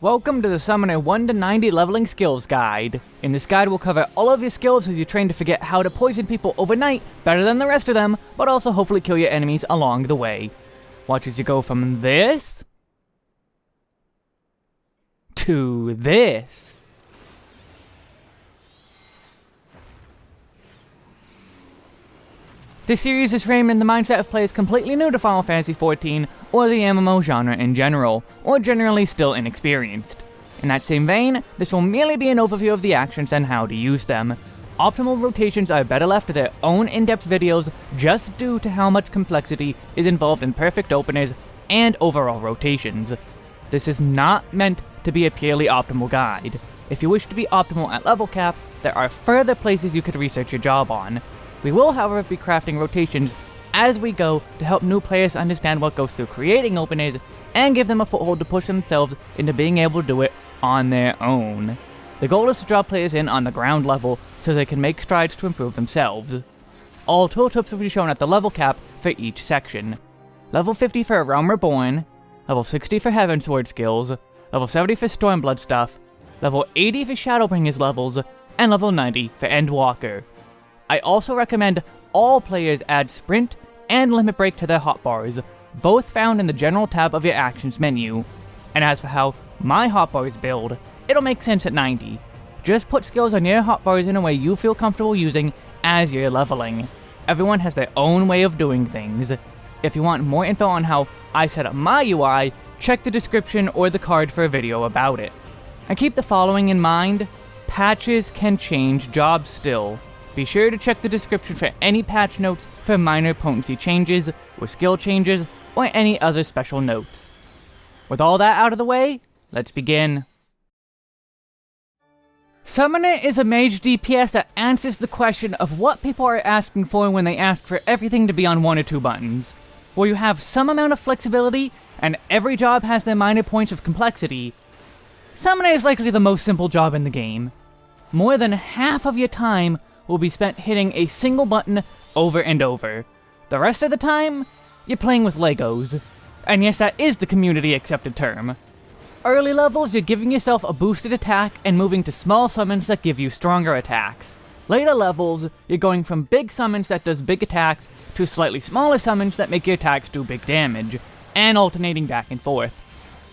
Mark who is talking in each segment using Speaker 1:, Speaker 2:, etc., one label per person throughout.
Speaker 1: Welcome to the Summoner 1 to 90 Leveling Skills Guide. In this guide we'll cover all of your skills as you train to forget how to poison people overnight better than the rest of them, but also hopefully kill your enemies along the way. Watch as you go from this... to this. This series is framed in the mindset of players completely new to Final Fantasy XIV, or the MMO genre in general, or generally still inexperienced. In that same vein, this will merely be an overview of the actions and how to use them. Optimal rotations are better left to their own in-depth videos just due to how much complexity is involved in perfect openers and overall rotations. This is not meant to be a purely optimal guide. If you wish to be optimal at level cap, there are further places you could research your job on, we will, however, be crafting rotations as we go to help new players understand what goes through creating openers and give them a foothold to push themselves into being able to do it on their own. The goal is to draw players in on the ground level so they can make strides to improve themselves. All tooltips will be shown at the level cap for each section. Level 50 for Realm Reborn, level 60 for Heavensward skills, level 70 for Stormblood stuff, level 80 for Shadowbringers levels, and level 90 for Endwalker. I also recommend all players add Sprint and Limit Break to their hotbars, both found in the General tab of your Actions menu. And as for how my hotbars build, it'll make sense at 90. Just put skills on your hotbars in a way you feel comfortable using as you're leveling. Everyone has their own way of doing things. If you want more info on how I set up my UI, check the description or the card for a video about it. And keep the following in mind, patches can change jobs still. Be sure to check the description for any patch notes for minor potency changes, or skill changes, or any other special notes. With all that out of the way, let's begin. Summoner is a mage DPS that answers the question of what people are asking for when they ask for everything to be on one or two buttons. Where you have some amount of flexibility, and every job has their minor points of complexity, Summoner is likely the most simple job in the game. More than half of your time will be spent hitting a single button over and over. The rest of the time, you're playing with Legos. And yes, that is the community accepted term. Early levels, you're giving yourself a boosted attack and moving to small summons that give you stronger attacks. Later levels, you're going from big summons that does big attacks to slightly smaller summons that make your attacks do big damage, and alternating back and forth.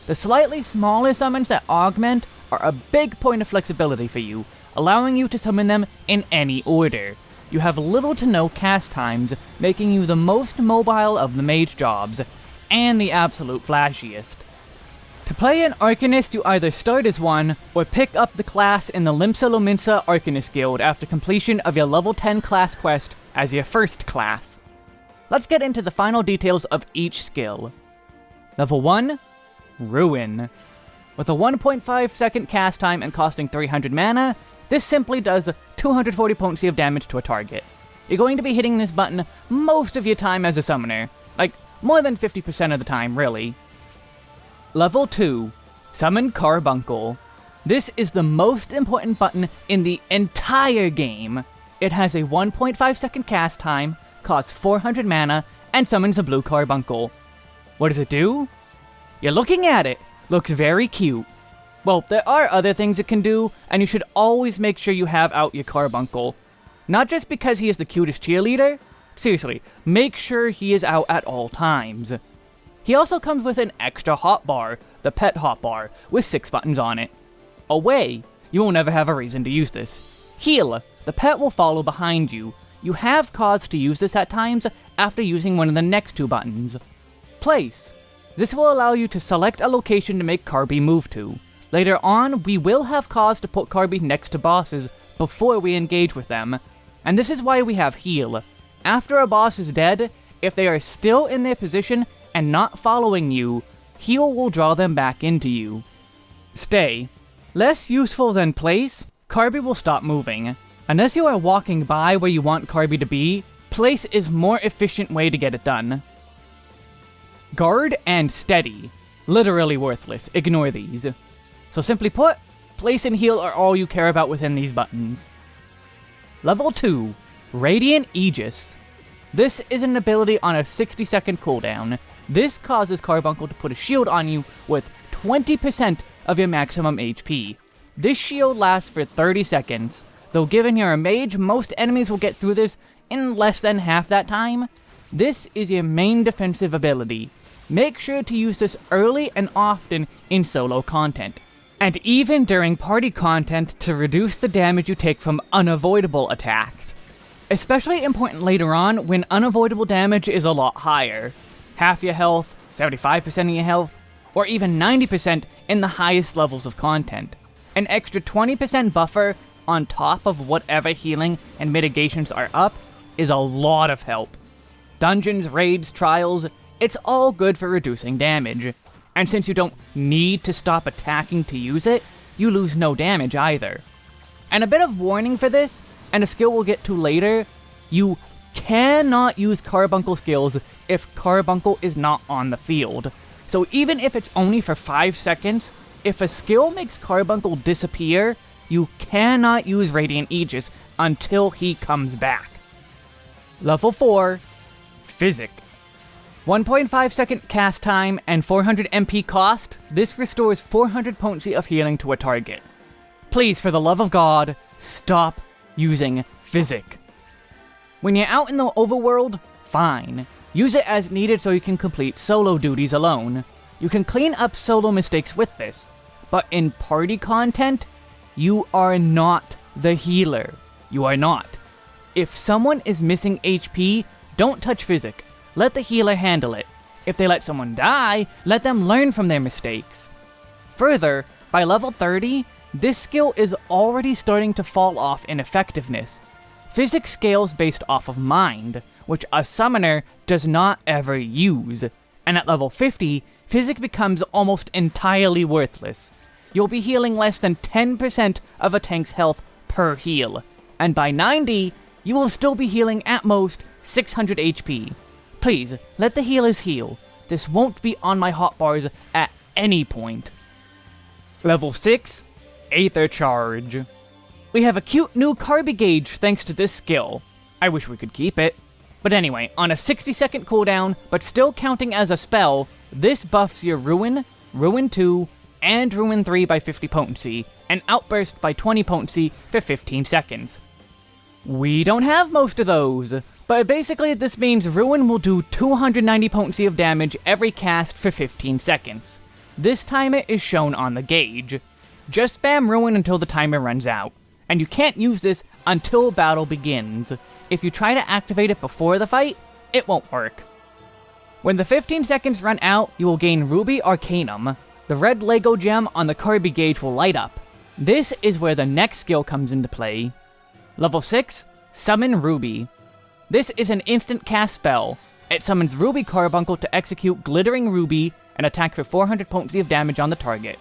Speaker 1: The slightly smaller summons that augment are a big point of flexibility for you, allowing you to summon them in any order. You have little to no cast times, making you the most mobile of the mage jobs, and the absolute flashiest. To play an Arcanist, you either start as one, or pick up the class in the Limsa Lominsa Arcanist Guild after completion of your level 10 class quest as your first class. Let's get into the final details of each skill. Level 1, Ruin. With a 1.5 second cast time and costing 300 mana, this simply does 240 potency of damage to a target. You're going to be hitting this button most of your time as a summoner. Like, more than 50% of the time, really. Level 2. Summon Carbuncle. This is the most important button in the entire game. It has a 1.5 second cast time, costs 400 mana, and summons a blue Carbuncle. What does it do? You're looking at it. Looks very cute. Well, there are other things it can do, and you should always make sure you have out your Carbuncle. Not just because he is the cutest cheerleader, seriously, make sure he is out at all times. He also comes with an extra hotbar, the pet hotbar, with 6 buttons on it. Away, you will never have a reason to use this. Heal, the pet will follow behind you. You have cause to use this at times after using one of the next two buttons. Place, this will allow you to select a location to make Carby move to. Later on, we will have cause to put Carby next to bosses before we engage with them, and this is why we have heal. After a boss is dead, if they are still in their position and not following you, heal will draw them back into you. Stay. Less useful than place, Carby will stop moving. Unless you are walking by where you want Carby to be, place is more efficient way to get it done. Guard and steady. Literally worthless, ignore these. So simply put, place and heal are all you care about within these buttons. Level 2, Radiant Aegis. This is an ability on a 60 second cooldown. This causes Carbuncle to put a shield on you with 20% of your maximum HP. This shield lasts for 30 seconds, though given you're a mage, most enemies will get through this in less than half that time. This is your main defensive ability. Make sure to use this early and often in solo content, and even during party content to reduce the damage you take from unavoidable attacks. Especially important later on when unavoidable damage is a lot higher. Half your health, 75% of your health, or even 90% in the highest levels of content. An extra 20% buffer on top of whatever healing and mitigations are up is a lot of help. Dungeons, raids, trials, it's all good for reducing damage. And since you don't need to stop attacking to use it, you lose no damage either. And a bit of warning for this, and a skill we'll get to later, you cannot use carbuncle skills if carbuncle is not on the field. So even if it's only for 5 seconds, if a skill makes carbuncle disappear, you cannot use Radiant Aegis until he comes back. Level 4, Physic. 1.5 second cast time and 400 MP cost, this restores 400 potency of healing to a target. Please, for the love of God, stop using Physic. When you're out in the overworld, fine. Use it as needed so you can complete solo duties alone. You can clean up solo mistakes with this, but in party content, you are not the healer. You are not. If someone is missing HP, don't touch Physic. Let the healer handle it. If they let someone die, let them learn from their mistakes. Further, by level 30, this skill is already starting to fall off in effectiveness. Physics scales based off of Mind, which a summoner does not ever use, and at level 50, Physic becomes almost entirely worthless. You'll be healing less than 10% of a tank's health per heal, and by 90, you will still be healing at most 600 HP. Please, let the healers heal. This won't be on my hotbars at any point. Level 6, Aether Charge. We have a cute new Carby gauge thanks to this skill. I wish we could keep it. But anyway, on a 60 second cooldown, but still counting as a spell, this buffs your Ruin, Ruin 2, and Ruin 3 by 50 potency, and Outburst by 20 potency for 15 seconds. We don't have most of those, but basically this means Ruin will do 290 potency of damage every cast for 15 seconds. This timer is shown on the gauge. Just spam Ruin until the timer runs out, and you can't use this until battle begins. If you try to activate it before the fight, it won't work. When the 15 seconds run out, you will gain Ruby Arcanum. The red Lego gem on the Carby gauge will light up. This is where the next skill comes into play. Level 6, Summon Ruby. This is an instant cast spell. It summons Ruby Carbuncle to execute Glittering Ruby and attack for 400 potency of damage on the target.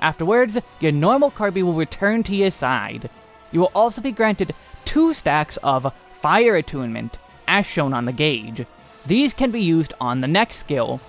Speaker 1: Afterwards, your normal Carby will return to your side. You will also be granted two stacks of Fire Attunement, as shown on the gauge. These can be used on the next skill.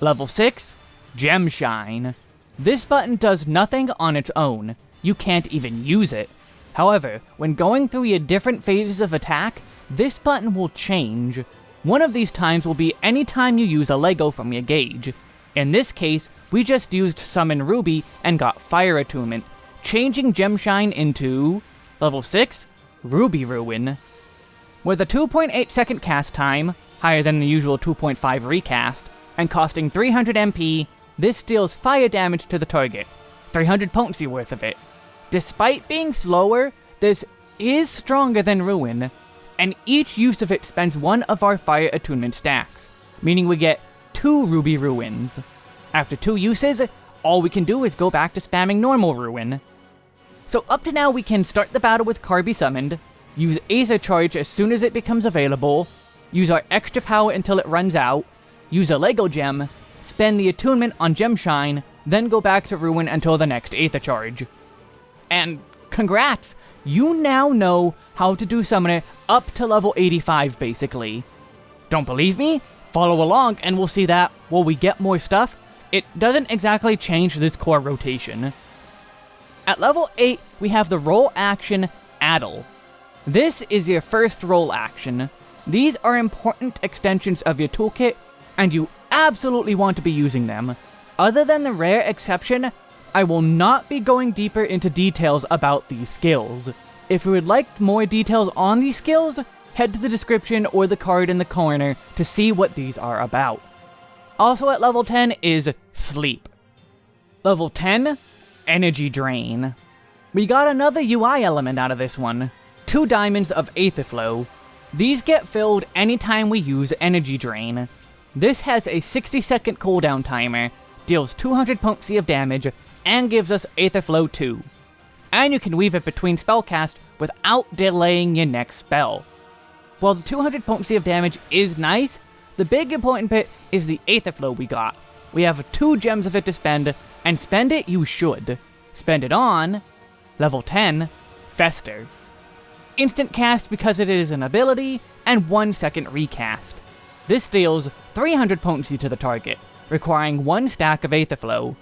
Speaker 1: Level 6, Gem Shine. This button does nothing on its own. You can't even use it. However, when going through your different phases of attack, this button will change. One of these times will be any time you use a Lego from your gauge. In this case, we just used Summon Ruby and got Fire Attunement, changing Gemshine into... Level 6, Ruby Ruin. With a 2.8 second cast time, higher than the usual 2.5 recast, and costing 300 MP, this deals fire damage to the target, 300 potency worth of it. Despite being slower, this is stronger than Ruin, and each use of it spends one of our Fire Attunement stacks, meaning we get two Ruby Ruins. After two uses, all we can do is go back to spamming normal Ruin. So up to now we can start the battle with Carby summoned, use Aether Charge as soon as it becomes available, use our extra power until it runs out, use a Lego Gem, spend the attunement on Gemshine, then go back to Ruin until the next Aether Charge. And congrats! You now know how to do Summoner up to level 85, basically. Don't believe me? Follow along and we'll see that, while we get more stuff, it doesn't exactly change this core rotation. At level 8, we have the role action Addle. This is your first role action. These are important extensions of your toolkit, and you absolutely want to be using them. Other than the rare exception, I will not be going deeper into details about these skills. If you would like more details on these skills, head to the description or the card in the corner to see what these are about. Also at level 10 is Sleep. Level 10, Energy Drain. We got another UI element out of this one. Two diamonds of Aetherflow. These get filled anytime we use Energy Drain. This has a 60 second cooldown timer, deals 200 potency of damage, and gives us Aetherflow 2. And you can weave it between spellcast without delaying your next spell. While the 200 potency of damage is nice, the big important bit is the Aetherflow we got. We have two gems of it to spend, and spend it you should. Spend it on level 10, Fester. Instant cast because it is an ability, and 1 second recast. This deals 300 potency to the target, requiring 1 stack of Aetherflow.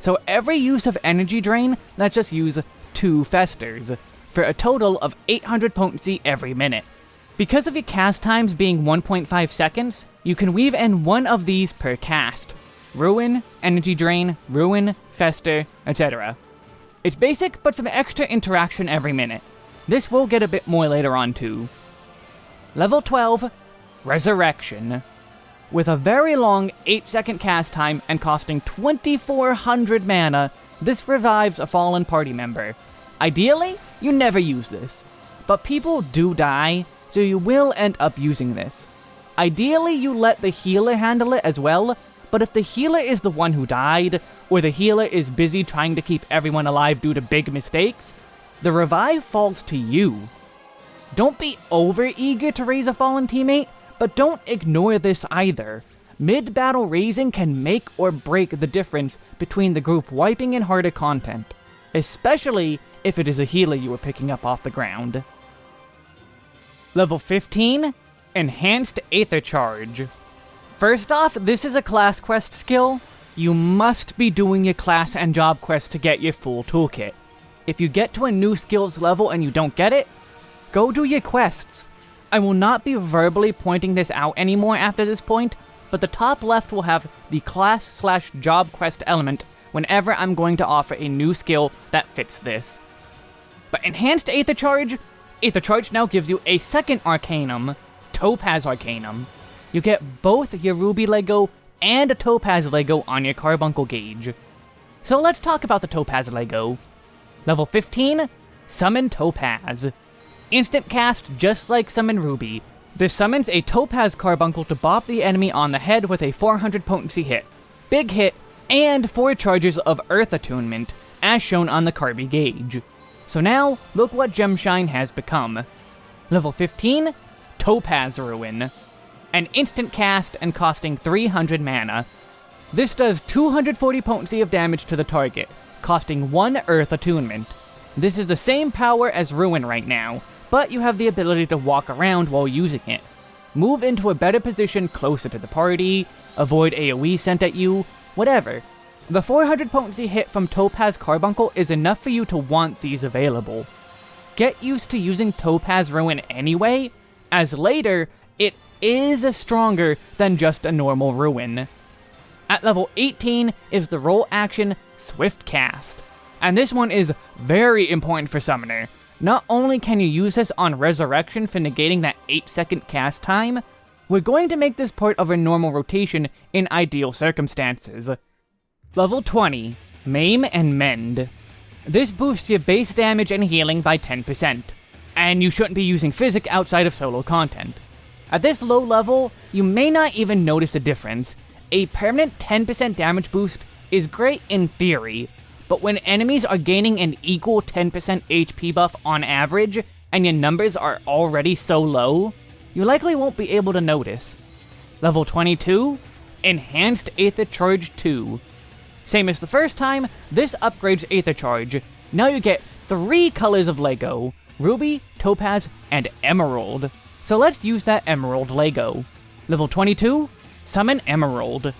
Speaker 1: So every use of Energy Drain lets us just use 2 Festers, for a total of 800 potency every minute. Because of your cast times being 1.5 seconds, you can weave in one of these per cast. Ruin, Energy Drain, Ruin, Fester, etc. It's basic, but some extra interaction every minute. This will get a bit more later on too. Level 12, Resurrection. With a very long 8 second cast time and costing 2400 mana, this revives a fallen party member. Ideally, you never use this, but people do die, so you will end up using this. Ideally, you let the healer handle it as well, but if the healer is the one who died, or the healer is busy trying to keep everyone alive due to big mistakes, the revive falls to you. Don't be over eager to raise a fallen teammate, but don't ignore this either. Mid-battle raising can make or break the difference between the group wiping and harder content, especially if it is a healer you are picking up off the ground. Level 15, Enhanced Aether Charge. First off, this is a class quest skill. You must be doing your class and job quest to get your full toolkit. If you get to a new skills level and you don't get it, go do your quests. I will not be verbally pointing this out anymore after this point, but the top left will have the class slash job quest element whenever I'm going to offer a new skill that fits this. But Enhanced Aether Charge, Aether Charge now gives you a second Arcanum, Topaz Arcanum you get both your Ruby Lego and a Topaz Lego on your Carbuncle gauge. So let's talk about the Topaz Lego. Level 15, Summon Topaz. Instant cast just like Summon Ruby. This summons a Topaz Carbuncle to bop the enemy on the head with a 400 potency hit. Big hit, and 4 charges of Earth Attunement, as shown on the Carby gauge. So now, look what Gemshine has become. Level 15, Topaz Ruin an instant cast and costing 300 mana. This does 240 potency of damage to the target, costing 1 Earth Attunement. This is the same power as Ruin right now, but you have the ability to walk around while using it. Move into a better position closer to the party, avoid AoE sent at you, whatever. The 400 potency hit from Topaz Carbuncle is enough for you to want these available. Get used to using Topaz Ruin anyway, as later, it is stronger than just a normal Ruin. At level 18 is the role action Swift Cast, and this one is very important for Summoner. Not only can you use this on Resurrection for negating that 8 second cast time, we're going to make this part of a normal rotation in ideal circumstances. Level 20, Maim and Mend. This boosts your base damage and healing by 10%, and you shouldn't be using Physic outside of solo content. At this low level, you may not even notice a difference. A permanent 10% damage boost is great in theory, but when enemies are gaining an equal 10% HP buff on average, and your numbers are already so low, you likely won't be able to notice. Level 22, Enhanced Aether Charge 2. Same as the first time, this upgrades Aether Charge. Now you get three colors of Lego, Ruby, Topaz, and Emerald. So let's use that Emerald Lego. Level 22, Summon Emerald.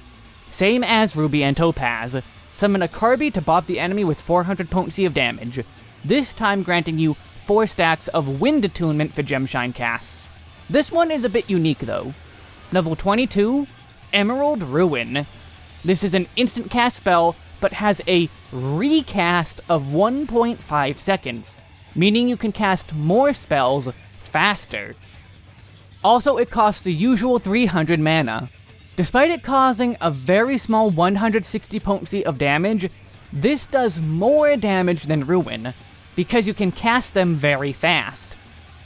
Speaker 1: Same as Ruby and Topaz. Summon a Carby to bop the enemy with 400 potency of damage, this time granting you 4 stacks of Wind Attunement for Gemshine casts. This one is a bit unique though. Level 22, Emerald Ruin. This is an instant cast spell but has a recast of 1.5 seconds, meaning you can cast more spells faster. Also, it costs the usual 300 mana. Despite it causing a very small 160 potency of damage, this does more damage than Ruin, because you can cast them very fast.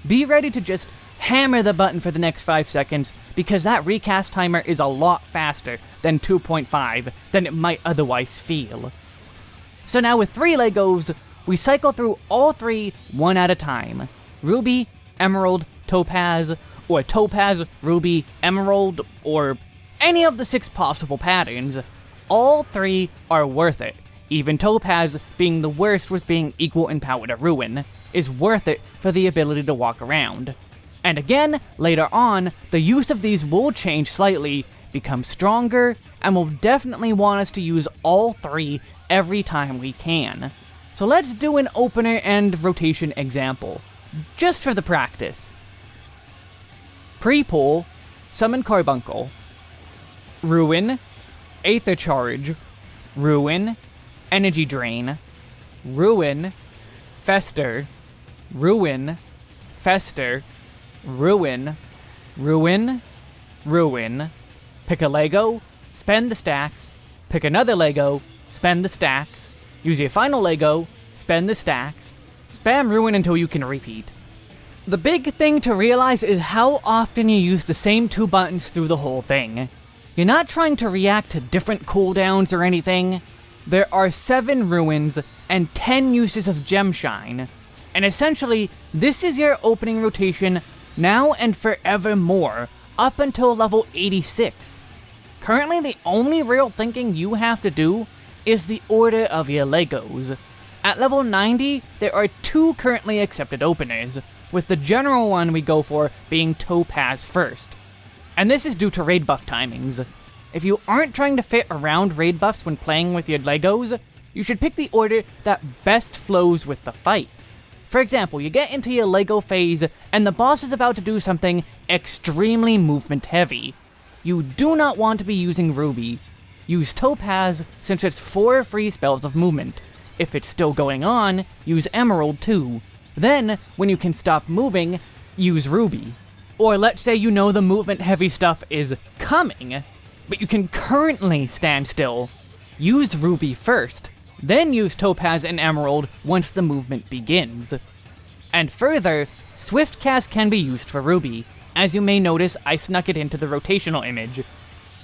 Speaker 1: Be ready to just hammer the button for the next 5 seconds, because that recast timer is a lot faster than 2.5 than it might otherwise feel. So now with 3 Legos, we cycle through all 3 one at a time. Ruby, Emerald, Topaz, or Topaz, Ruby, Emerald, or any of the 6 possible patterns. All 3 are worth it. Even Topaz, being the worst with being equal in power to Ruin, is worth it for the ability to walk around. And again, later on, the use of these will change slightly, become stronger, and will definitely want us to use all three every time we can. So let's do an opener and rotation example, just for the practice. Pre-pull, summon Carbuncle. Ruin, Aether Charge, Ruin, Energy Drain, Ruin, Fester, Ruin, Fester, Ruin, Ruin, Ruin, pick a Lego, spend the stacks, pick another Lego, spend the stacks, use your final Lego, spend the stacks, spam Ruin until you can repeat. The big thing to realize is how often you use the same two buttons through the whole thing. You're not trying to react to different cooldowns or anything. There are 7 ruins and 10 uses of Gemshine. And essentially, this is your opening rotation now and forevermore, up until level 86. Currently, the only real thinking you have to do is the order of your Legos. At level 90, there are two currently accepted openers, with the general one we go for being Topaz first. And this is due to raid buff timings. If you aren't trying to fit around raid buffs when playing with your Legos, you should pick the order that best flows with the fight. For example, you get into your LEGO phase, and the boss is about to do something extremely movement heavy. You do not want to be using Ruby. Use Topaz, since it's 4 free spells of movement. If it's still going on, use Emerald too. Then, when you can stop moving, use Ruby. Or let's say you know the movement heavy stuff is coming, but you can currently stand still. Use Ruby first. Then use Topaz and Emerald once the movement begins. And further, Swift Cast can be used for Ruby. As you may notice, I snuck it into the rotational image.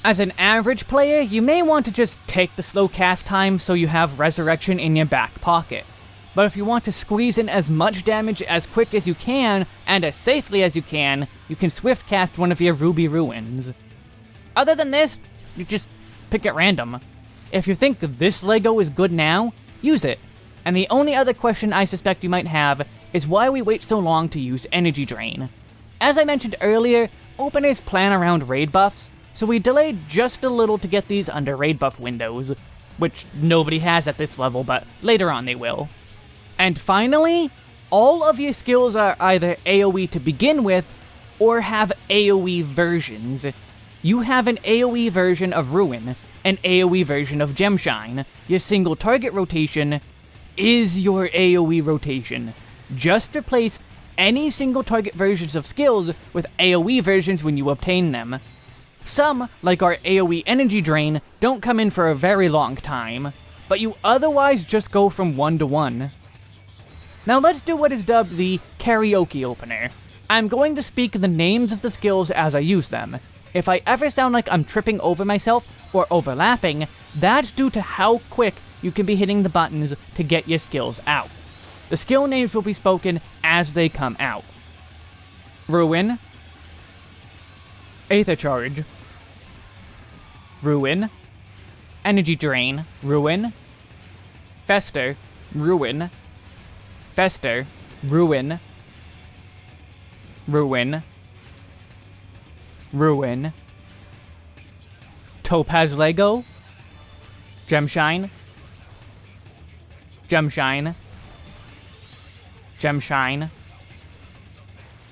Speaker 1: As an average player, you may want to just take the slow cast time so you have Resurrection in your back pocket. But if you want to squeeze in as much damage as quick as you can, and as safely as you can, you can swift cast one of your Ruby Ruins. Other than this, you just pick at random. If you think this LEGO is good now, use it. And the only other question I suspect you might have is why we wait so long to use Energy Drain. As I mentioned earlier, openers plan around raid buffs, so we delayed just a little to get these under raid buff windows, which nobody has at this level, but later on they will. And finally, all of your skills are either AoE to begin with, or have AoE versions. You have an AoE version of Ruin, an AoE version of Gemshine. Your single target rotation is your AoE rotation. Just replace any single target versions of skills with AoE versions when you obtain them. Some, like our AoE Energy Drain, don't come in for a very long time, but you otherwise just go from one to one. Now let's do what is dubbed the karaoke opener. I'm going to speak the names of the skills as I use them. If I ever sound like I'm tripping over myself, or overlapping, that's due to how quick you can be hitting the buttons to get your skills out. The skill names will be spoken as they come out. Ruin, Aether Charge, Ruin, Energy Drain, Ruin, Fester, Ruin, Fester, Ruin, Ruin, Ruin, Topaz Lego, Gemshine, Gemshine, Gemshine,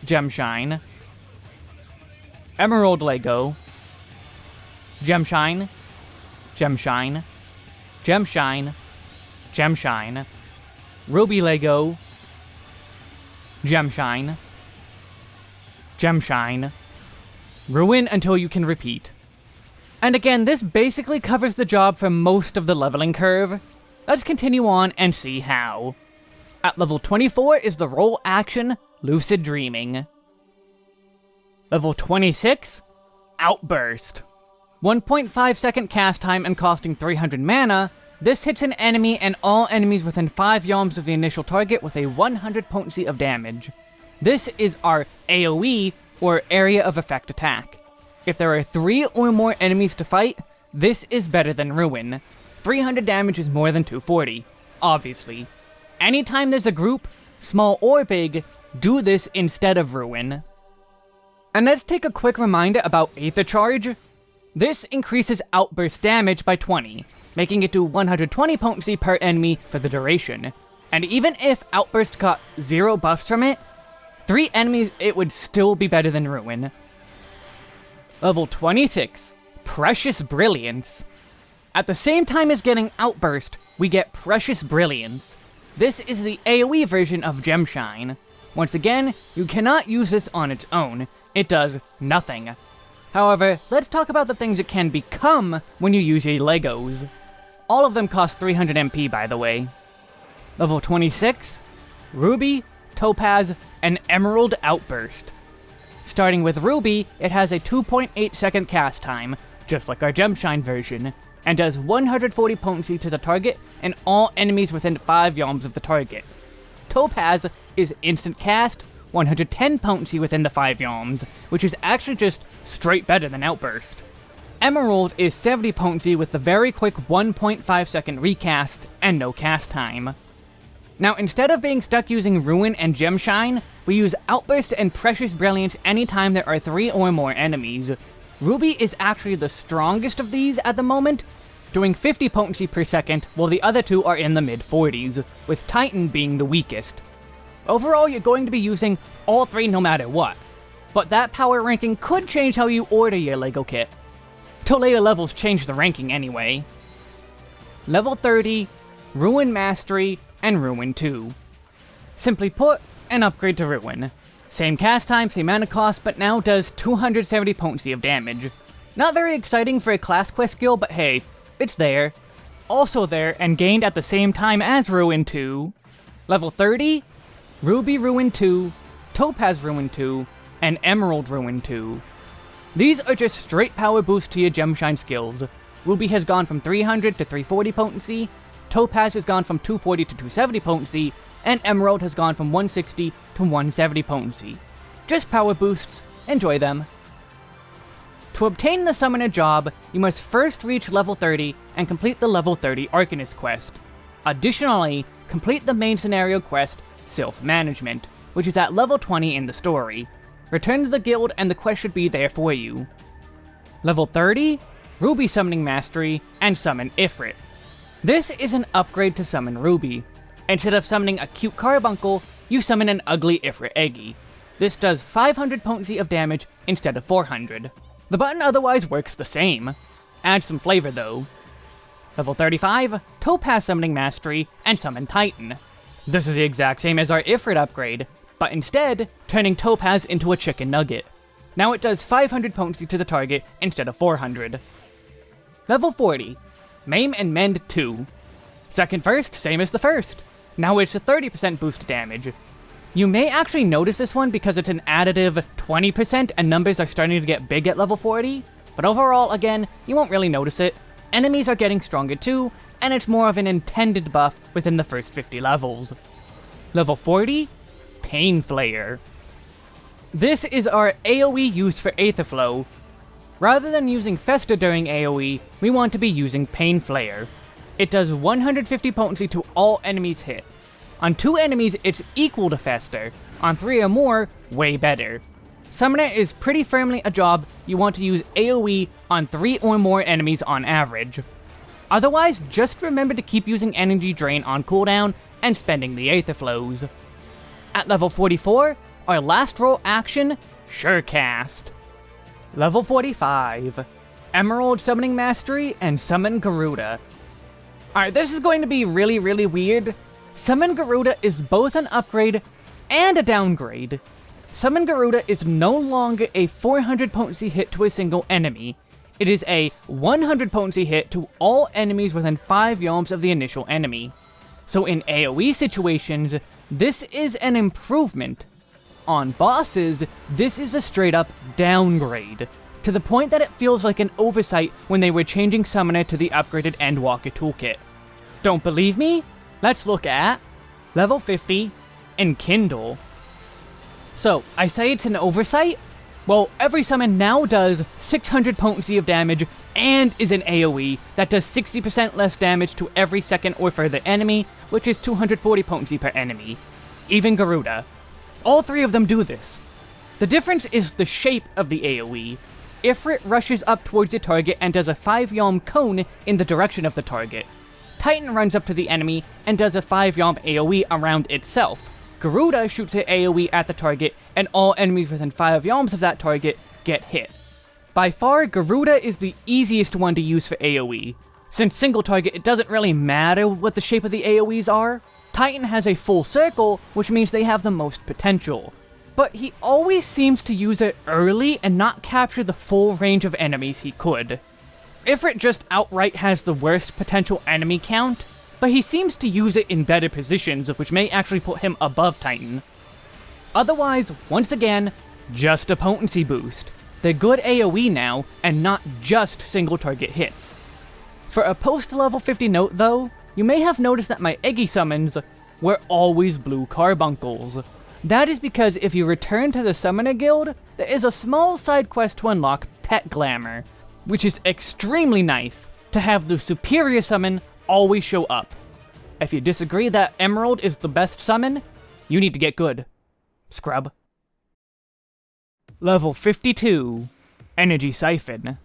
Speaker 1: Gemshine, Emerald Lego, Gemshine, Gemshine, Gemshine, Gemshine, Ruby Lego, Gemshine, Gemshine, Ruin until you can repeat. And again, this basically covers the job for most of the leveling curve. Let's continue on and see how. At level 24 is the role action Lucid Dreaming. Level 26, Outburst. 1.5 second cast time and costing 300 mana, this hits an enemy and all enemies within 5 yalms of the initial target with a 100 potency of damage. This is our AoE, or Area of Effect attack. If there are 3 or more enemies to fight, this is better than Ruin. 300 damage is more than 240, obviously. Anytime there's a group, small or big, do this instead of Ruin. And let's take a quick reminder about Aether Charge. This increases outburst damage by 20, making it do 120 potency per enemy for the duration. And even if Outburst got 0 buffs from it, 3 enemies it would still be better than Ruin. Level 26, Precious Brilliance. At the same time as getting Outburst, we get Precious Brilliance. This is the AoE version of Gemshine. Once again, you cannot use this on its own, it does nothing. However, let's talk about the things it can become when you use your Legos. All of them cost 300 MP, by the way. Level 26, Ruby, Topaz, and Emerald Outburst. Starting with Ruby, it has a 2.8 second cast time, just like our Gemshine version, and does 140 potency to the target and all enemies within 5 yalms of the target. Topaz is instant cast, 110 potency within the 5 yalms, which is actually just straight better than Outburst. Emerald is 70 potency with the very quick 1.5 second recast and no cast time. Now instead of being stuck using Ruin and Gemshine, we use Outburst and Precious Brilliance anytime there are 3 or more enemies. Ruby is actually the strongest of these at the moment, doing 50 potency per second, while the other two are in the mid-40s, with Titan being the weakest. Overall, you're going to be using all three no matter what, but that power ranking could change how you order your LEGO kit. Till later levels change the ranking anyway. Level 30, Ruin Mastery, and Ruin 2. Simply put, an upgrade to Ruin. Same cast time, same mana cost, but now does 270 potency of damage. Not very exciting for a class quest skill, but hey, it's there. Also there, and gained at the same time as Ruin 2. Level 30, Ruby Ruin 2, Topaz Ruin 2, and Emerald Ruin 2. These are just straight power boosts to your Gemshine skills. Ruby has gone from 300 to 340 potency, Topaz has gone from 240 to 270 potency, and Emerald has gone from 160 to 170 potency. Just power boosts, enjoy them. To obtain the Summoner job, you must first reach level 30 and complete the level 30 Arcanist quest. Additionally, complete the main scenario quest, Sylph Management, which is at level 20 in the story. Return to the guild and the quest should be there for you. Level 30, Ruby Summoning Mastery, and Summon Ifrit. This is an upgrade to Summon Ruby. Instead of summoning a cute carbuncle, you summon an ugly Ifrit Egi. This does 500 potency of damage instead of 400. The button otherwise works the same. Add some flavor though. Level 35, Topaz Summoning Mastery, and Summon Titan. This is the exact same as our Ifrit upgrade, but instead, turning Topaz into a chicken nugget. Now it does 500 potency to the target instead of 400. Level 40, Maim and Mend 2. Second first, same as the first. Now it's a 30% boost damage. You may actually notice this one because it's an additive 20% and numbers are starting to get big at level 40, but overall, again, you won't really notice it. Enemies are getting stronger too, and it's more of an intended buff within the first 50 levels. Level 40, Painflare. This is our AoE use for Aetherflow. Rather than using Fester during AoE, we want to be using Painflare. It does 150 potency to all enemies hit. On two enemies, it's equal to Fester. On three or more, way better. Summoner is pretty firmly a job you want to use AoE on three or more enemies on average. Otherwise, just remember to keep using Energy Drain on cooldown and spending the Aether Flows. At level 44, our last role action, Surecast. Level 45, Emerald Summoning Mastery and Summon Garuda. Alright, this is going to be really, really weird. Summon Garuda is both an upgrade and a downgrade. Summon Garuda is no longer a 400 potency hit to a single enemy. It is a 100 potency hit to all enemies within 5 yalms of the initial enemy. So in AoE situations, this is an improvement. On bosses, this is a straight up downgrade, to the point that it feels like an oversight when they were changing Summoner to the upgraded Endwalker toolkit. Don't believe me? Let's look at level 50 and Enkindle. So, I say it's an oversight? Well, every summon now does 600 potency of damage and is an AoE that does 60% less damage to every second or further enemy, which is 240 potency per enemy. Even Garuda. All three of them do this. The difference is the shape of the AoE. Ifrit rushes up towards the target and does a 5 yalm cone in the direction of the target. Titan runs up to the enemy and does a 5 yalm AoE around itself. Garuda shoots an AoE at the target, and all enemies within 5 yalms of that target get hit. By far, Garuda is the easiest one to use for AoE. Since single target, it doesn't really matter what the shape of the AoEs are. Titan has a full circle, which means they have the most potential but he always seems to use it early and not capture the full range of enemies he could. Ifrit just outright has the worst potential enemy count, but he seems to use it in better positions, which may actually put him above Titan. Otherwise, once again, just a potency boost. They're good AoE now, and not just single target hits. For a post-level 50 note though, you may have noticed that my Egi summons were always blue carbuncles. That is because if you return to the Summoner Guild, there is a small side quest to unlock Pet Glamour, which is extremely nice to have the superior summon always show up. If you disagree that Emerald is the best summon, you need to get good. Scrub. Level 52. Energy Siphon.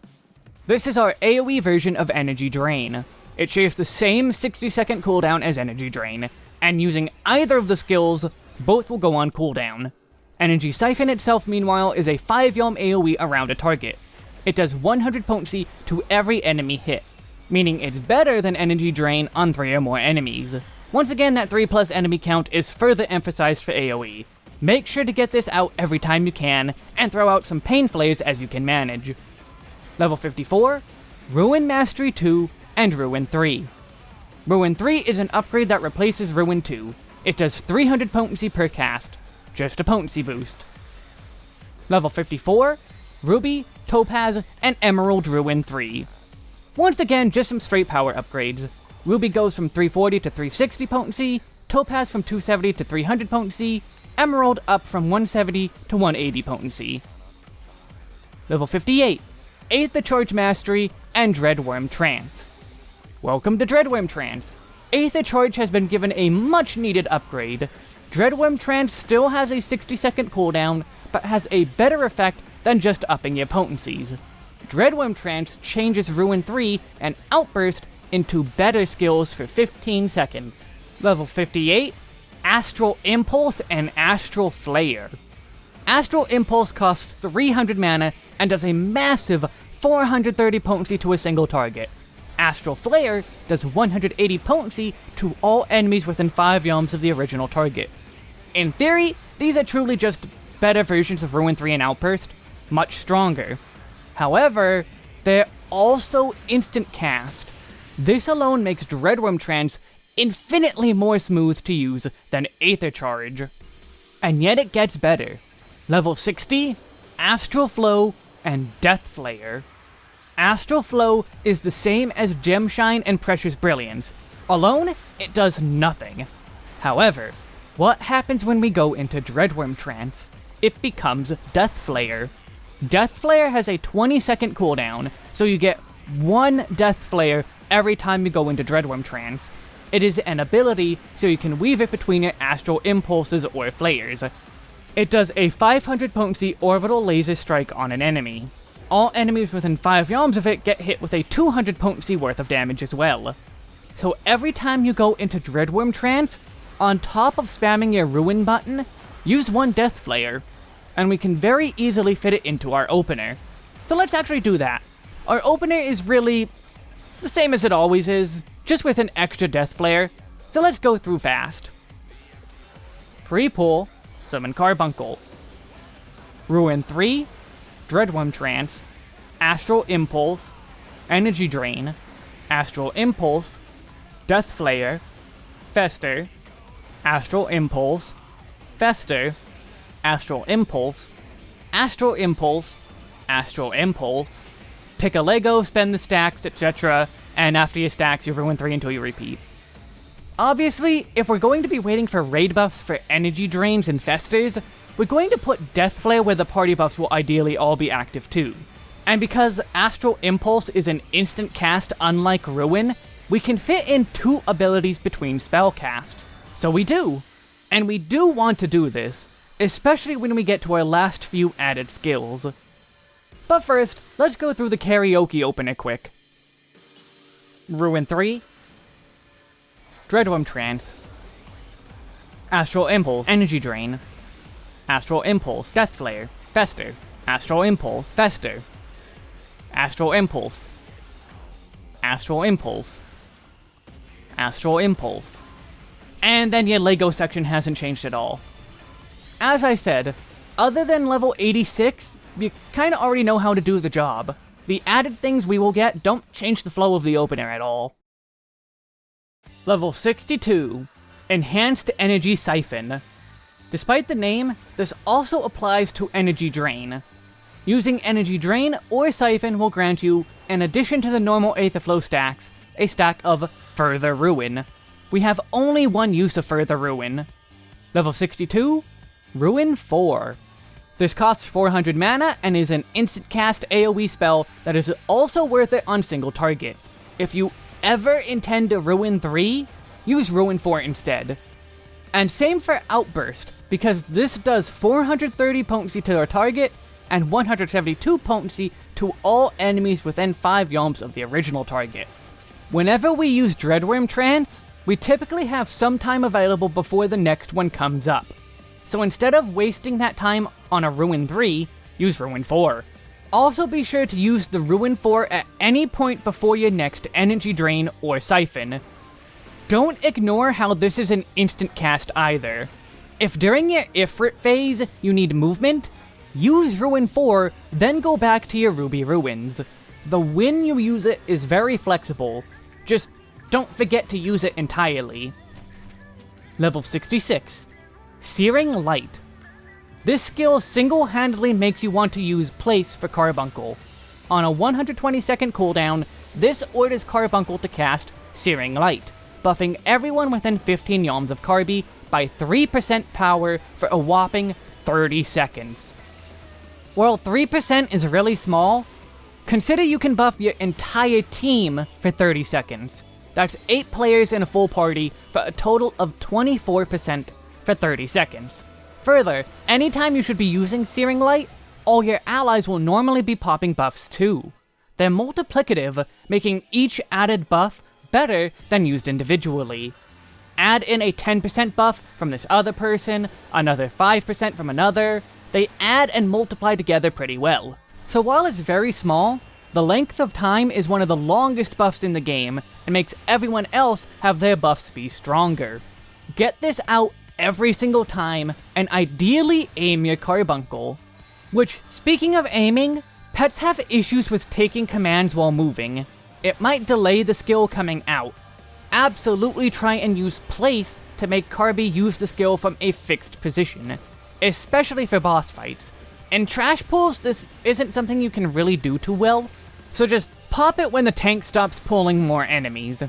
Speaker 1: This is our AoE version of Energy Drain. It shares the same 60 second cooldown as Energy Drain, and using either of the skills both will go on cooldown. Energy Siphon itself, meanwhile, is a 5 yalm AoE around a target. It does 100 potency to every enemy hit, meaning it's better than Energy Drain on 3 or more enemies. Once again, that 3 plus enemy count is further emphasized for AoE. Make sure to get this out every time you can, and throw out some Painflares as you can manage. Level 54, Ruin Mastery 2, and Ruin 3. Ruin 3 is an upgrade that replaces Ruin 2, it does 300 potency per cast, just a potency boost. Level 54, Ruby, Topaz, and Emerald Ruin 3. Once again, just some straight power upgrades. Ruby goes from 340 to 360 potency, Topaz from 270 to 300 potency, Emerald up from 170 to 180 potency. Level 58, Aether Charge Mastery, and Dreadworm Trance. Welcome to Dreadworm Trance, Aether Charge has been given a much needed upgrade. Dreadworm Trance still has a 60 second cooldown, but has a better effect than just upping your potencies. Dreadworm Trance changes Ruin 3 and Outburst into better skills for 15 seconds. Level 58, Astral Impulse and Astral Flare. Astral Impulse costs 300 mana and does a massive 430 potency to a single target. Astral Flare does 180 potency to all enemies within 5 yalms of the original target. In theory, these are truly just better versions of Ruin 3 and Outburst, much stronger. However, they're also instant cast. This alone makes Dreadworm Trance infinitely more smooth to use than Aether Charge. And yet it gets better. Level 60, Astral Flow, and Death Flare. Astral Flow is the same as Gemshine and Precious Brilliance. Alone, it does nothing. However, what happens when we go into Dreadworm Trance? It becomes Death Flare. Death Flare has a 20 second cooldown, so you get one Death Flare every time you go into Dreadworm Trance. It is an ability, so you can weave it between your astral impulses or flares. It does a 500 potency orbital laser strike on an enemy all enemies within 5 yalms of it get hit with a 200 potency worth of damage as well. So every time you go into Dreadworm Trance, on top of spamming your Ruin button, use one Death Flare, and we can very easily fit it into our opener. So let's actually do that. Our opener is really the same as it always is, just with an extra Deathflare, so let's go through fast. Pre-pull, Summon Carbuncle. Ruin 3, Dreadwyrm Trance, Astral Impulse, Energy Drain, Astral Impulse, Deathflare, Fester, Astral Impulse, Fester, Astral Impulse, Astral Impulse, Astral Impulse, pick a Lego, spend the stacks, etc., and after you stacks, you ruin 3 until you repeat. Obviously, if we're going to be waiting for raid buffs for energy drains and festers, we're going to put Deathflare where the party buffs will ideally all be active too. And because Astral Impulse is an instant cast unlike Ruin, we can fit in two abilities between spell casts. So we do. And we do want to do this, especially when we get to our last few added skills. But first, let's go through the karaoke opener quick. Ruin 3, Dreadwyrm Trance, Astral Impulse, Energy Drain, Astral Impulse, Deathflare, Fester, Astral Impulse, Fester, Astral Impulse, Astral Impulse, Astral Impulse. And then your LEGO section hasn't changed at all. As I said, other than level 86, you kinda already know how to do the job. The added things we will get don't change the flow of the opener at all. Level 62, Enhanced Energy Siphon. Despite the name, this also applies to Energy Drain. Using Energy Drain or Siphon will grant you, in addition to the normal Aetherflow stacks, a stack of Further Ruin. We have only one use of Further Ruin. Level 62, Ruin 4. This costs 400 mana and is an instant cast AoE spell that is also worth it on single target. If you ever intend to ruin 3, use Ruin 4 instead. And same for Outburst, because this does 430 potency to our target, and 172 potency to all enemies within 5 yalms of the original target. Whenever we use Dreadwyrm Trance, we typically have some time available before the next one comes up. So instead of wasting that time on a Ruin 3, use Ruin 4. Also be sure to use the Ruin 4 at any point before your next Energy Drain or Siphon. Don't ignore how this is an instant cast either. If during your Ifrit phase you need movement, use Ruin 4, then go back to your Ruby Ruins. The when you use it is very flexible, just don't forget to use it entirely. Level 66. Searing Light. This skill single-handedly makes you want to use Place for Carbuncle. On a 120 second cooldown, this orders Carbuncle to cast Searing Light, buffing everyone within 15 yalms of Carby by 3% power for a whopping 30 seconds. While 3% is really small, consider you can buff your entire team for 30 seconds. That's 8 players in a full party for a total of 24% for 30 seconds. Further, anytime you should be using Searing Light, all your allies will normally be popping buffs too. They're multiplicative, making each added buff better than used individually. Add in a 10% buff from this other person, another 5% from another, they add and multiply together pretty well. So while it's very small, the length of time is one of the longest buffs in the game, and makes everyone else have their buffs be stronger. Get this out every single time, and ideally aim your carbuncle. Which, speaking of aiming, pets have issues with taking commands while moving. It might delay the skill coming out. Absolutely try and use place to make Carby use the skill from a fixed position, especially for boss fights. In trash pulls, this isn't something you can really do too well, so just pop it when the tank stops pulling more enemies.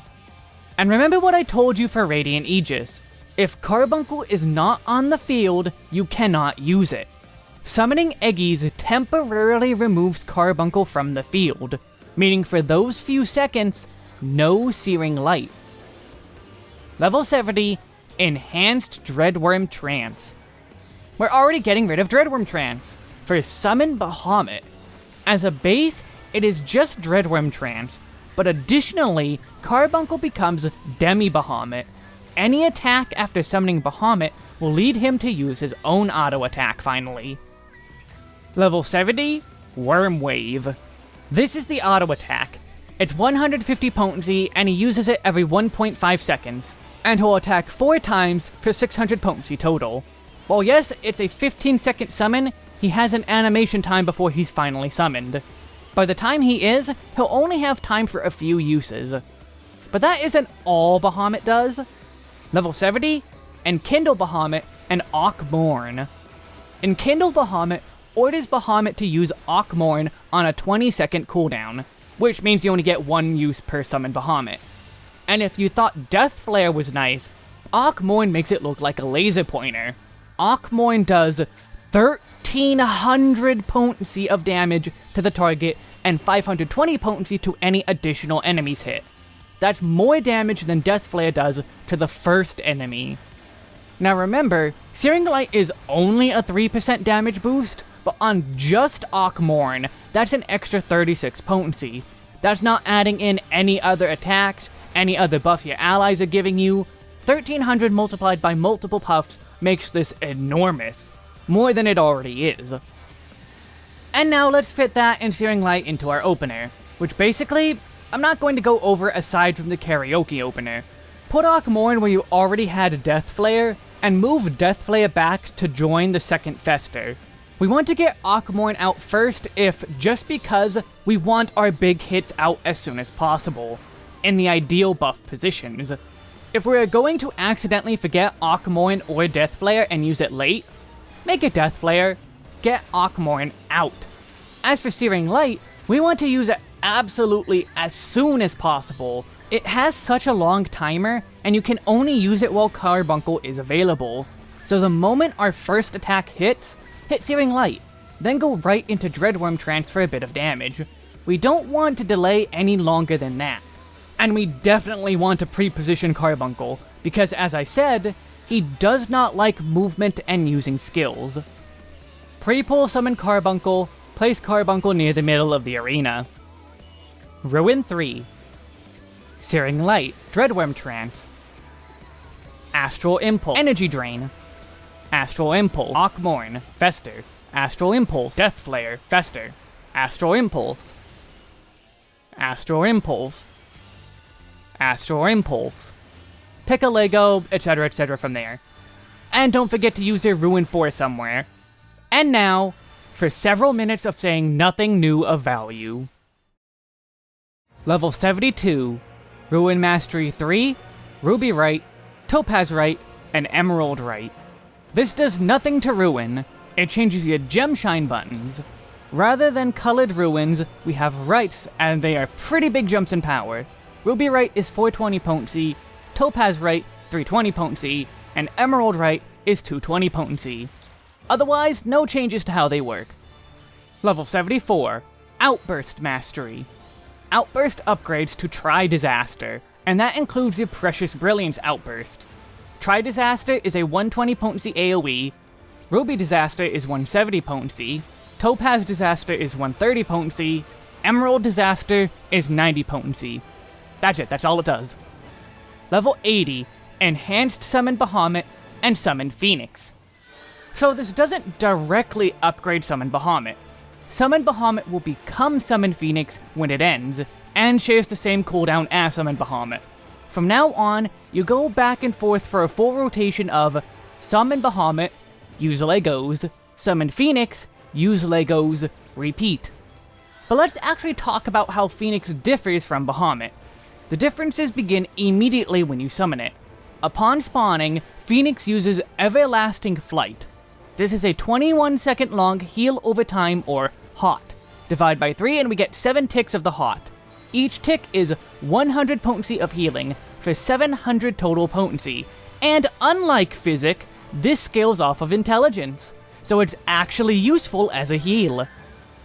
Speaker 1: And remember what I told you for Radiant Aegis. If Carbuncle is not on the field, you cannot use it. Summoning Egis temporarily removes Carbuncle from the field, meaning for those few seconds, no Searing Light. Level 70, Enhanced Dreadwyrm Trance. We're already getting rid of Dreadwyrm Trance. For Summon Bahamut. As a base, it is just Dreadwyrm Trance, but additionally, Carbuncle becomes Demi Bahamut, any attack after summoning Bahamut will lead him to use his own auto attack finally. Level 70, Wyrmwave. This is the auto attack. It's 150 potency, and he uses it every 1.5 seconds, and he'll attack 4 times for 600 potency total. While yes, it's a 15 second summon, he has an animation time before he's finally summoned. By the time he is, he'll only have time for a few uses. But that isn't all Bahamut does. Level 70, Enkindle Bahamut and Akh Morn. Enkindle Bahamut orders Bahamut to use Akh Morn on a 20 second cooldown, which means you only get one use per summon Bahamut. And if you thought Deathflare was nice, Akh Morn makes it look like a laser pointer. Akh Morn does 1300 potency of damage to the target and 520 potency to any additional enemies hit. That's more damage than Deathflare does to the first enemy. Now remember, Searing Light is only a 3% damage boost, but on just Akh Morn, that's an extra 36 potency. That's not adding in any other attacks, any other buffs your allies are giving you. 1300 multiplied by multiple puffs makes this enormous. More than it already is. And now let's fit that and Searing Light into our opener, which basically, I'm not going to go over aside from the karaoke opener. Put Akh Morn where you already had Deathflare, and move Deathflare back to join the second Fester. We want to get Akh Morn out first if just because we want our big hits out as soon as possible, in the ideal buff positions. If we're going to accidentally forget Akh Morn or Deathflare and use it late, make a Deathflare, get Akh Morn out. As for Searing Light, we want to use it absolutely as soon as possible. It has such a long timer, and you can only use it while Carbuncle is available. So the moment our first attack hits, hit Searing Light, then go right into Dreadwyrm Trance for a bit of damage. We don't want to delay any longer than that. And we definitely want to pre-position Carbuncle, because as I said, he does not like movement and using skills. Pre-pull summon Carbuncle, place Carbuncle near the middle of the arena. Ruin 3 Searing Light, Dreadwyrm Trance Astral Impulse, Energy Drain Astral Impulse, Akh Morn, Fester Astral Impulse, Deathflare, Fester Astral Impulse Astral Impulse Astral Impulse Pick a Lego, etc, etc from there. And don't forget to use your Ruin 4 somewhere. And now, for several minutes of saying nothing new of value. Level 72, Ruin Mastery 3, Ruby Rite, Topaz Rite, and Emerald Rite. This does nothing to Ruin, it changes your Gemshine buttons. Rather than colored ruins, we have rights, and they are pretty big jumps in power. Ruby Rite is 420 potency, Topaz Rite 320 potency, and Emerald Rite is 220 potency. Otherwise, no changes to how they work. Level 74, Outburst Mastery. Outburst upgrades to Tri-Disaster, and that includes the Precious Brilliance outbursts. Tri-Disaster is a 120 potency AoE, Ruby Disaster is 170 potency, Topaz Disaster is 130 potency, Emerald Disaster is 90 potency. That's it, that's all it does. Level 80, Enhanced Summon Bahamut and Summon Phoenix. So this doesn't directly upgrade Summon Bahamut. Summon Bahamut will become Summon Phoenix when it ends, and shares the same cooldown as Summon Bahamut. From now on, you go back and forth for a full rotation of Summon Bahamut, use Legos, Summon Phoenix, use Legos, repeat. But let's actually talk about how Phoenix differs from Bahamut. The differences begin immediately when you summon it. Upon spawning, Phoenix uses Everlasting Flight, this is a 21 second long heal over time or hot. Divide by 3 and we get 7 ticks of the hot. Each tick is 100 potency of healing for 700 total potency. And unlike Physic, this scales off of intelligence, so it's actually useful as a heal.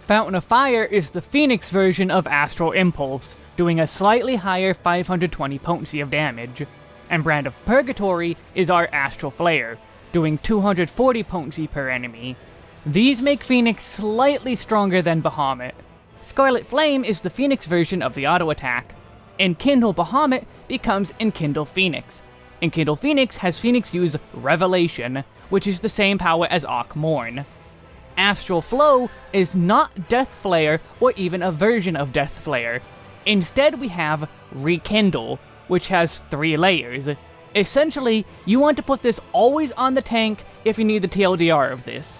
Speaker 1: Fountain of Fire is the Phoenix version of Astral Impulse, doing a slightly higher 520 potency of damage. And Brand of Purgatory is our Astral Flare, doing 240 potency per enemy. These make Phoenix slightly stronger than Bahamut. Scarlet Flame is the Phoenix version of the auto attack. And Enkindle Bahamut becomes Enkindle Phoenix. Enkindle Phoenix has Phoenix use Revelation, which is the same power as Akh Morn. Astral Flow is not Death Flare or even a version of Deathflare. Instead, we have Rekindle, which has three layers. Essentially, you want to put this always on the tank if you need the TLDR of this.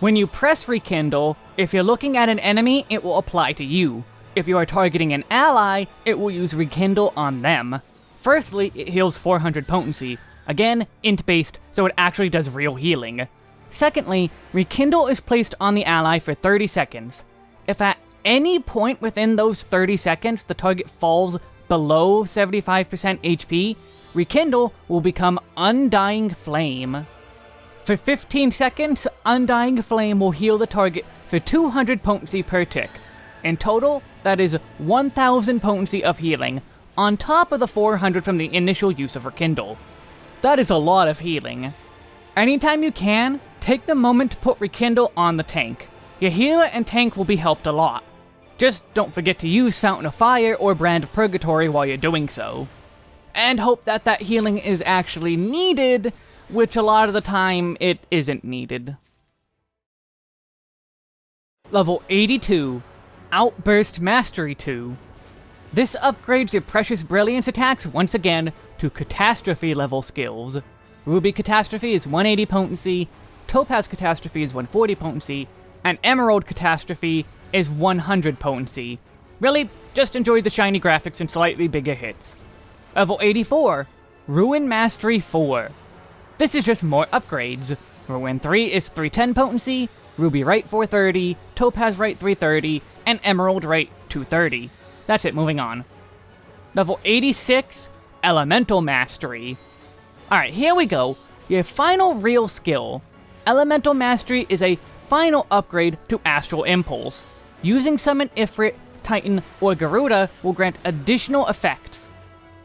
Speaker 1: When you press Rekindle, if you're looking at an enemy, it will apply to you. If you are targeting an ally, it will use Rekindle on them. Firstly, it heals 400 potency. Again, int-based, so it actually does real healing. Secondly, Rekindle is placed on the ally for 30 seconds. If at any point within those 30 seconds the target falls below 75% HP, Rekindle will become Undying Flame. For 15 seconds, Undying Flame will heal the target for 200 potency per tick. In total, that is 1000 potency of healing, on top of the 400 from the initial use of Rekindle. That is a lot of healing. Anytime you can, take the moment to put Rekindle on the tank. Your healer and tank will be helped a lot. Just don't forget to use Fountain of Fire or Brand of Purgatory while you're doing so and hope that that healing is actually needed, which a lot of the time it isn't needed. Level 82, Outburst Mastery 2. This upgrades your Precious Brilliance attacks once again to Catastrophe level skills. Ruby Catastrophe is 180 potency, Topaz Catastrophe is 140 potency, and Emerald Catastrophe is 100 potency. Really, just enjoy the shiny graphics and slightly bigger hits. Level 84, Ruin Mastery 4. This is just more upgrades. Ruin 3 is 310 potency, Ruby Rite 430, Topaz Rite 330, and Emerald Rite 230. That's it, moving on. Level 86, Elemental Mastery. Alright, here we go. Your final real skill. Elemental Mastery is a final upgrade to Astral Impulse. Using Summon Ifrit, Titan, or Garuda will grant additional effects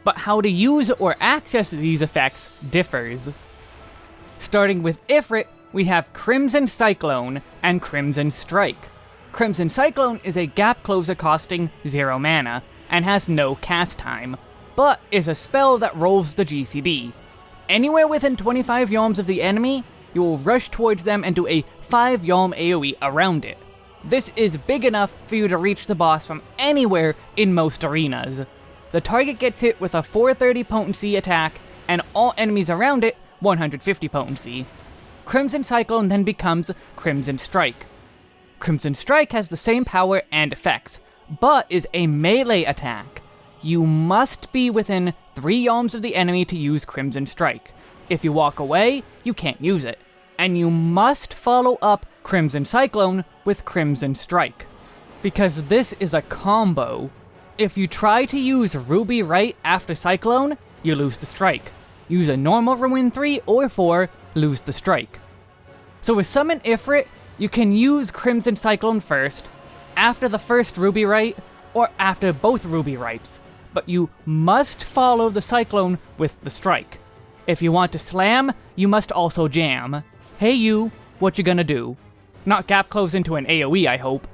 Speaker 1: but how to use or access these effects differs. Starting with Ifrit, we have Crimson Cyclone and Crimson Strike. Crimson Cyclone is a gap closer costing 0 mana, and has no cast time, but is a spell that rolls the GCD. Anywhere within 25 yalms of the enemy, you will rush towards them and do a 5 yalm AoE around it. This is big enough for you to reach the boss from anywhere in most arenas. The target gets hit with a 430 potency attack, and all enemies around it 150 potency. Crimson Cyclone then becomes Crimson Strike. Crimson Strike has the same power and effects, but is a melee attack. You must be within 3 yalms of the enemy to use Crimson Strike. If you walk away, you can't use it. And you must follow up Crimson Cyclone with Crimson Strike. Because this is a combo if you try to use Ruby right after Cyclone, you lose the strike. Use a normal Ruin 3 or 4, lose the strike. So with Summon Ifrit, you can use Crimson Cyclone first, after the first Ruby Rite, or after both Ruby Rites, but you must follow the Cyclone with the strike. If you want to slam, you must also jam. Hey you, what you gonna do? Not gap close into an AoE, I hope.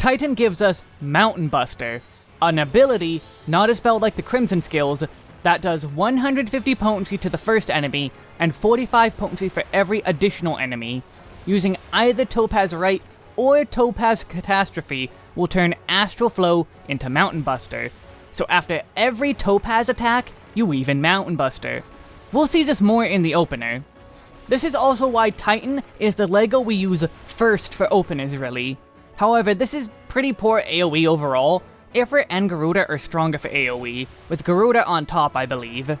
Speaker 1: Titan gives us Mountain Buster, an ability, not a spell like the Crimson skills, that does 150 potency to the first enemy, and 45 potency for every additional enemy. Using either Topaz Rite or Topaz Catastrophe will turn Astral Flow into Mountain Buster. So after every Topaz attack, you weave in Mountain Buster. We'll see this more in the opener. This is also why Titan is the LEGO we use first for openers really. However, this is pretty poor AoE overall. Ifrit and Garuda are stronger for AoE, with Garuda on top, I believe.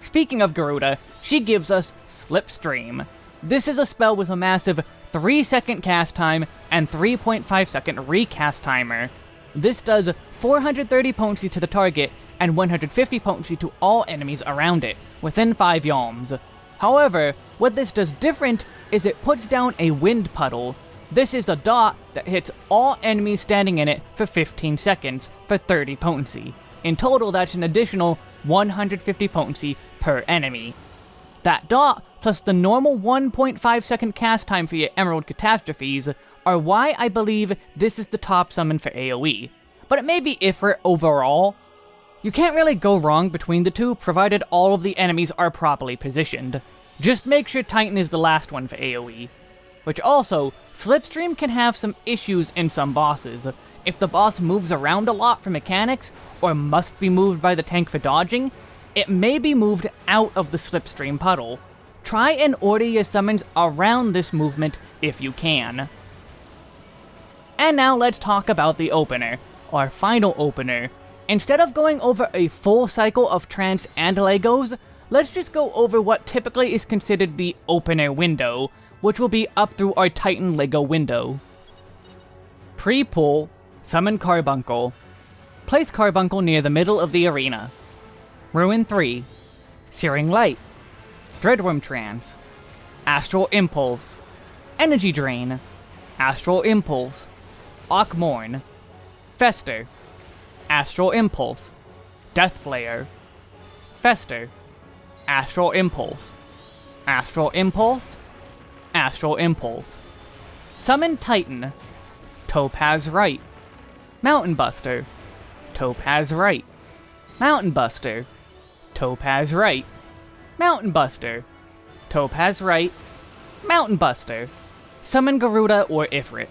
Speaker 1: Speaking of Garuda, she gives us Slipstream. This is a spell with a massive 3 second cast time and 3.5 second recast timer. This does 430 potency to the target and 150 potency to all enemies around it, within 5 yalms. However, what this does different is it puts down a wind puddle, this is a dot that hits all enemies standing in it for 15 seconds for 30 potency. In total, that's an additional 150 potency per enemy. That dot, plus the normal 1.5 second cast time for your Emerald Catastrophes, are why I believe this is the top summon for AoE. But it may be Ifrit overall. You can't really go wrong between the two, provided all of the enemies are properly positioned. Just make sure Titan is the last one for AoE which also, Slipstream can have some issues in some bosses. if the boss moves around a lot for mechanics, or must be moved by the tank for dodging, it may be moved out of the slipstream puddle. Try and order your summons around this movement if you can. And now let's talk about the opener, our final opener. Instead of going over a full cycle of Trance and Legos, let's just go over what typically is considered the opener window, which will be up through our Titan Lego window. Pre-pull, summon Carbuncle. Place Carbuncle near the middle of the arena. Ruin 3, Searing Light, Dreadwyrm Trance, Astral Impulse, Energy Drain, Astral Impulse, Akh Morn, Fester, Astral Impulse, Deathflare, Fester, Astral Impulse, Astral Impulse, Astral Impulse, Summon Titan, Topaz Rite, Mountain Buster, Topaz Rite, Mountain Buster, Topaz Rite, Mountain Buster, Topaz Rite, Mountain Buster, Summon Garuda or Ifrit.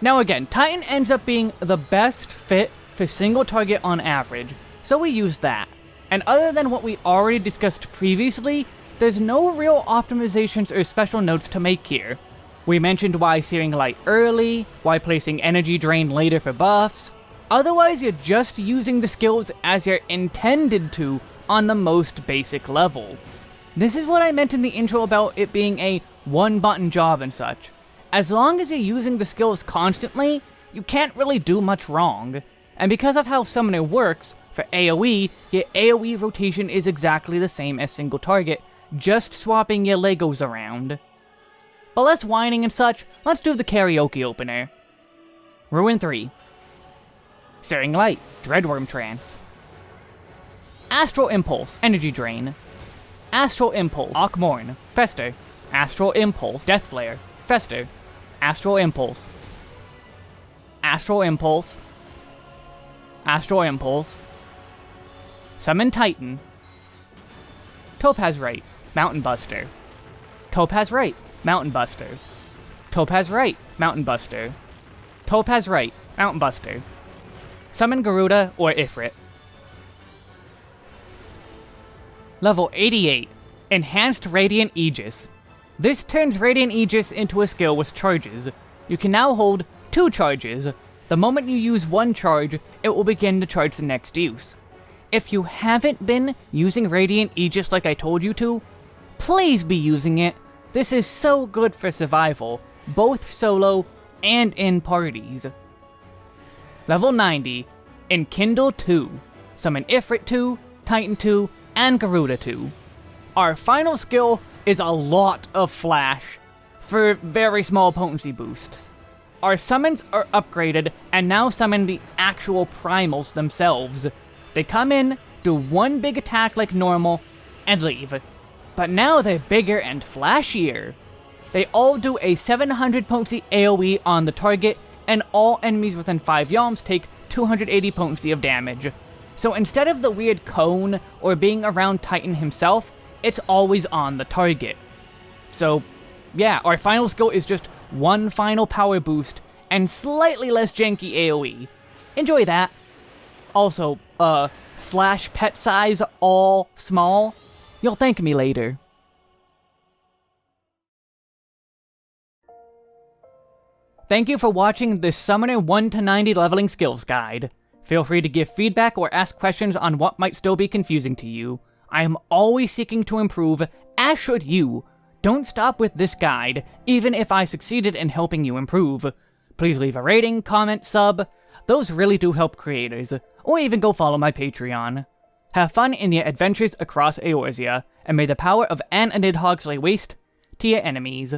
Speaker 1: Now again, Titan ends up being the best fit for single target on average, so we use that. And other than what we already discussed previously, there's no real optimizations or special notes to make here. We mentioned why Searing Light early, why placing Energy Drain later for buffs, Otherwise, you're just using the skills as you're intended to on the most basic level. This is what I meant in the intro about it being a one-button job and such. As long as you're using the skills constantly, you can't really do much wrong. And because of how Summoner works, for AoE, your AoE rotation is exactly the same as single target, just swapping your Legos around. But less whining and such, let's do the karaoke opener. Ruin 3. Searing Light, Dreadwyrm Trance. Astral Impulse, Energy Drain. Astral Impulse, Akh Morn, Fester. Astral Impulse, Deathflare, Fester. Astral Impulse. Astral Impulse. Astral Impulse. Summon Titan. Topaz Rite, Mountain Buster. Topaz Rite, Mountain Buster. Topaz Rite, Mountain Buster. Topaz Rite, Mountain Buster. Summon Garuda or Ifrit. Level 88, Enhanced Radiant Aegis. This turns Radiant Aegis into a skill with charges. You can now hold two charges. The moment you use one charge, it will begin to charge the next use. If you haven't been using Radiant Aegis like I told you to, please be using it. This is so good for survival, both solo and in parties. Level 90, Enkindle 2. Summon Ifrit 2, Titan 2, and Garuda 2. Our final skill is a lot of flash, for very small potency boosts. Our summons are upgraded and now summon the actual primals themselves. They come in, do one big attack like normal, and leave. But now they're bigger and flashier. They all do a 700 potency AoE on the target and all enemies within 5 yalms take 280 potency of damage. So instead of the weird cone or being around Titan himself, it's always on the target. So, yeah, our final skill is just one final power boost and slightly less janky AoE. Enjoy that. Also, uh, slash pet size all small. You'll thank me later. Thank you for watching this Summoner 1 to 90 leveling skills guide. Feel free to give feedback or ask questions on what might still be confusing to you. I am always seeking to improve, as should you. Don't stop with this guide, even if I succeeded in helping you improve. Please leave a rating, comment, sub. Those really do help creators. Or even go follow my Patreon. Have fun in your adventures across Eorzea, and may the power of An and Nidhogg lay waste to your enemies.